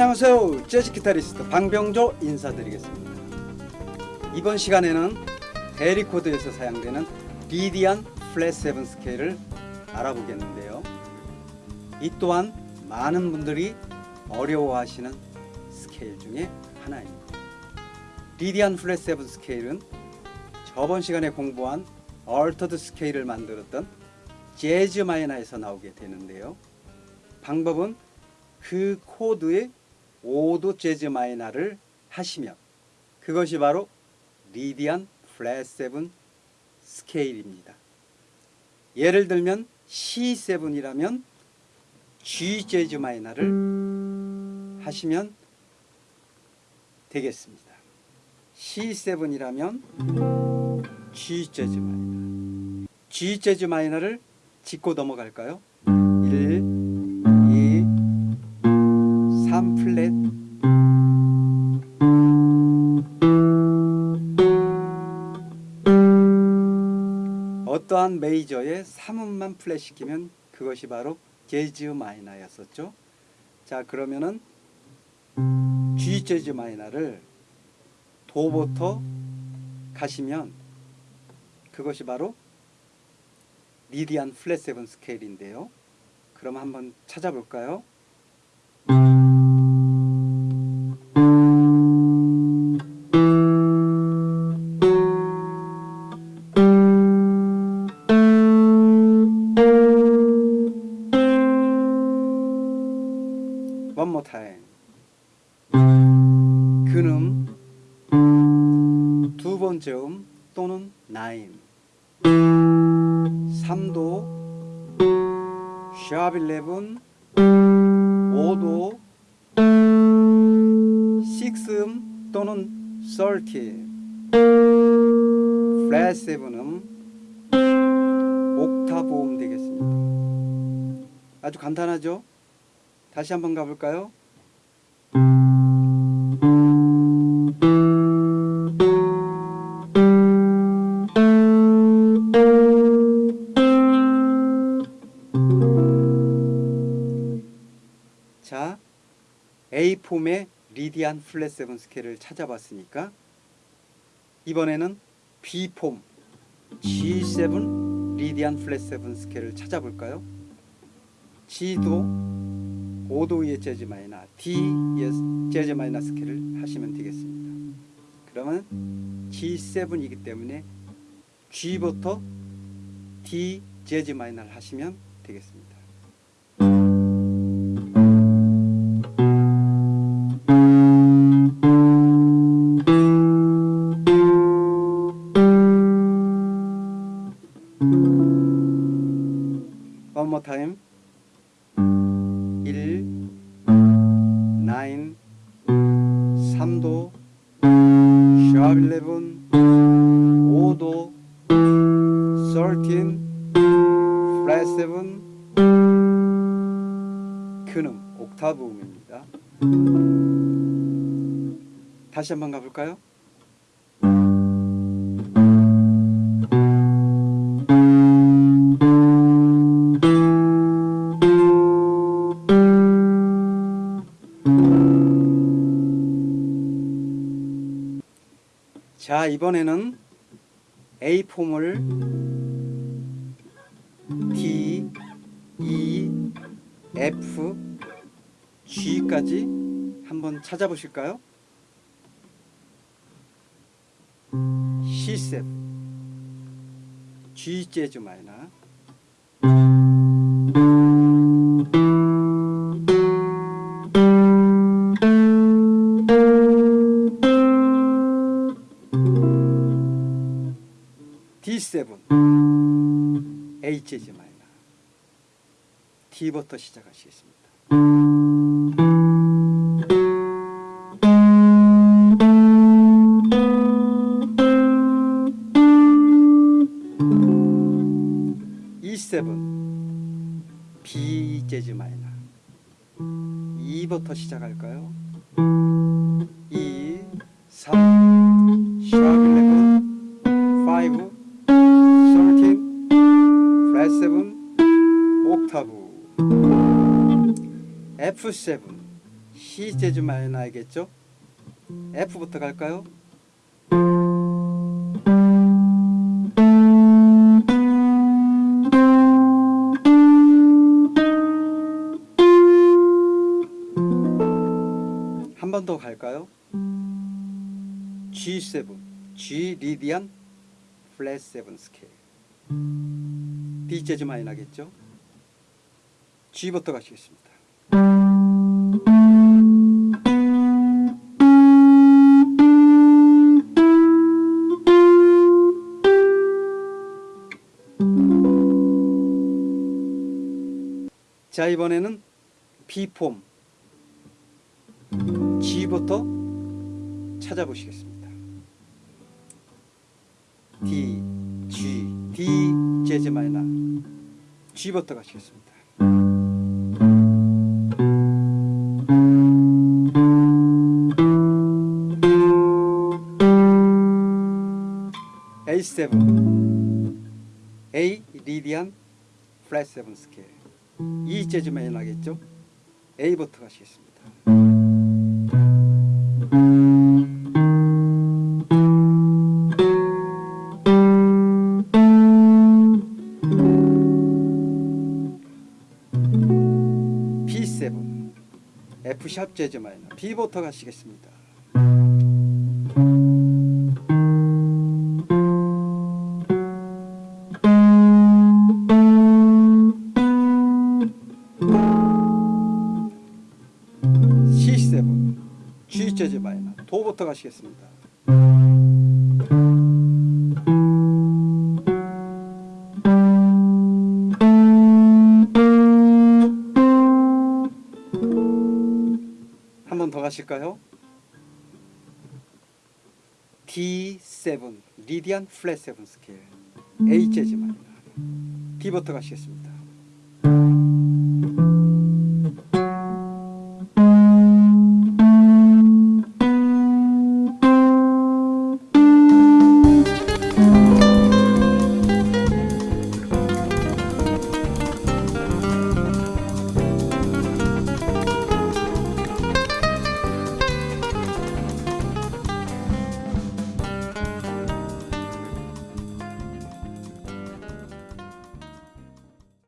안녕하세요. 재즈 기타리스트 방병조 인사드리겠습니다. 이번 시간에는 대리코드에서 사용되는 Lydian flat seven scale을 알아보겠는데요. 이 또한 많은 분들이 어려워하시는 스케일 중에 하나입니다. Lydian flat seven scale은 저번 시간에 공부한 altered scale을 만들었던 jazz minor에서 나오게 되는데요. 방법은 그 코드의 5도 jazz minor를 하시면 그것이 바로 Lydian flat seven scale입니다. 예를 들면 C7이라면 G 재즈 마이너를 하시면 되겠습니다. C7이라면 G 재즈 마이너 G 재즈 마이너를 짚고 넘어갈까요? 1, 어떠한 메이저에 3음만 플랫 시키면 그것이 바로 재즈 마이너였었죠. 자 그러면은 G 재즈 마이너를 도부터 가시면 그것이 바로 리디안 플랫 세븐 스케일인데요. 그럼 한번 찾아볼까요? More time. 근음 두 번째 음 또는 나인 3도 샵 11 5도 6음 또는 30 플랫 7음 옥타브 음 되겠습니다. 아주 간단하죠 다시 한번 가볼까요 자, A폼의 리디안 플랫 세븐 스케일을 찾아봤으니까 이번에는 B폼 G7 리디안 플랫 세븐 스케일을 찾아볼까요? G도 5도의 재즈 마이너 D의 재즈 마이너 스케일을 하시면 되겠습니다. 그러면 G7이기 때문에 G부터 D 재즈 마이너를 하시면 되겠습니다. Time. 3도, 샵 11, 5도, 13, 플랫 7, 근음, 옥타브 음입니다. 다시 한번 가볼까요? 자 이번에는 A 폼을 D, E, F, G까지 한번 찾아보실까요? C7 G 재즈 마이너 D7 A 재즈 마이너 D부터 시작하시겠습니다. E7 B 재즈 마이너 2부터 시작할까요? F7 C 재즈 마이너겠죠? F부터 갈까요? 한 번 더 갈까요? G7, G 리디안 플랫 7 스케일. D 재즈 마이너겠죠? G부터 가시겠습니다. 자 이번에는 B폼 G부터 찾아보시겠습니다. D, G, D 재즈 마이너 G부터 가시겠습니다. A7 A 리디안 플랫 7 스케일 E 재즈 마이너겠죠? A부터 가시겠습니다. B7 F 샵 재즈 마이너 B부터 가시겠습니다. G 재즈 마이너 도부터 가시겠습니다. 한 번 더 가실까요? D7 리디안 플랫 7 스케일 A 재즈 마이너 D부터 가시겠습니다.